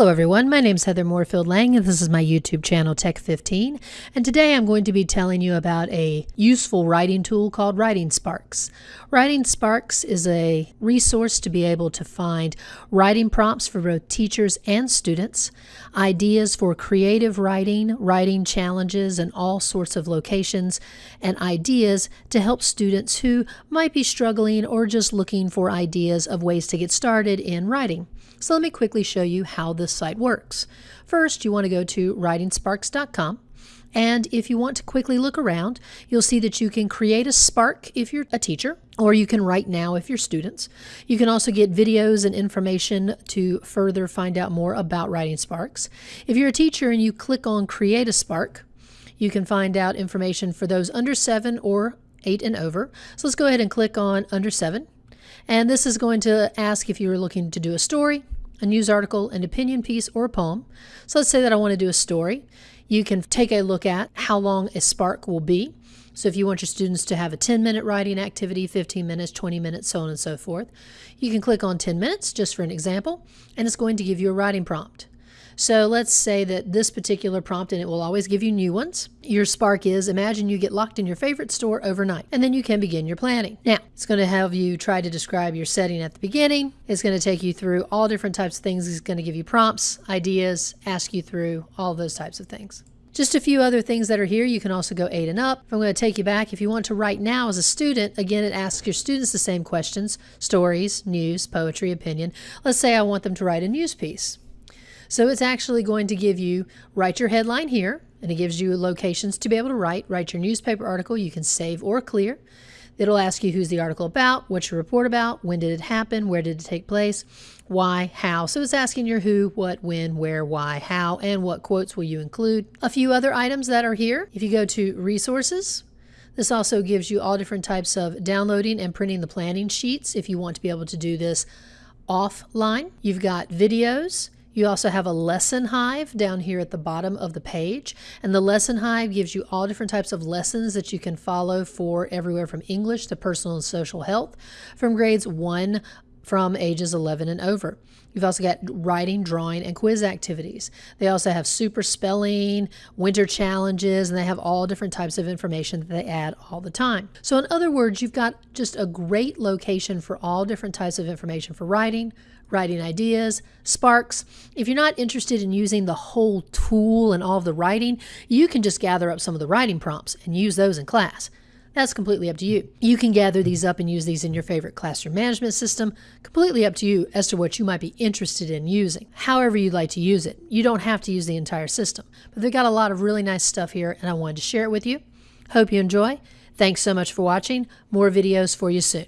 Hello everyone, my name is Heather Moorefield Lang and this is my YouTube channel Tech15 and today I'm going to be telling you about a useful writing tool called Writing Sparks. Writing Sparks is a resource to be able to find writing prompts for both teachers and students, ideas for creative writing, writing challenges in all sorts of locations, and ideas to help students who might be struggling or just looking for ideas of ways to get started in writing. So let me quickly show you how this site works. First, you want to go to writingsparks.com. And if you want to quickly look around, you'll see that you can create a Spark if you're a teacher, or you can write now if you're students. You can also get videos and information to further find out more about writing Sparks. If you're a teacher and you click on Create a Spark, you can find out information for those under seven or eight and over. So let's go ahead and click on under seven. And this is going to ask if you're looking to do a story, a news article, an opinion piece, or a poem. So let's say that I want to do a story. You can take a look at how long a spark will be. So if you want your students to have a 10 minute writing activity, 15 minutes, 20 minutes, so on and so forth, you can click on 10 minutes just for an example, and it's going to give you a writing prompt. So let's say that this particular prompt, and it will always give you new ones. Your spark is imagine you get locked in your favorite store overnight, and then you can begin your planning. Now, it's going to have you try to describe your setting at the beginning. It's going to take you through all different types of things. It's going to give you prompts, ideas, ask you through all those types of things. Just a few other things that are here. You can also go eight and up. I'm going to take you back. If you want to write now as a student, again, it asks your students the same questions stories, news, poetry, opinion. Let's say I want them to write a news piece. So it's actually going to give you, write your headline here, and it gives you locations to be able to write. Write your newspaper article. You can save or clear. It'll ask you who's the article about, what's your report about, when did it happen, where did it take place, why, how. So it's asking your who, what, when, where, why, how, and what quotes will you include. A few other items that are here. If you go to resources, this also gives you all different types of downloading and printing the planning sheets if you want to be able to do this offline. You've got videos. You also have a lesson hive down here at the bottom of the page. And the lesson hive gives you all different types of lessons that you can follow for everywhere from English to personal and social health from grades 1 from ages 11 and over. You've also got writing, drawing, and quiz activities. They also have super spelling, winter challenges, and they have all different types of information that they add all the time. So, in other words, you've got just a great location for all different types of information for writing, writing ideas, sparks. If you're not interested in using the whole tool and all of the writing, you can just gather up some of the writing prompts and use those in class. That's completely up to you. You can gather these up and use these in your favorite classroom management system. Completely up to you as to what you might be interested in using. However you'd like to use it. You don't have to use the entire system. But they've got a lot of really nice stuff here and I wanted to share it with you. Hope you enjoy. Thanks so much for watching. More videos for you soon.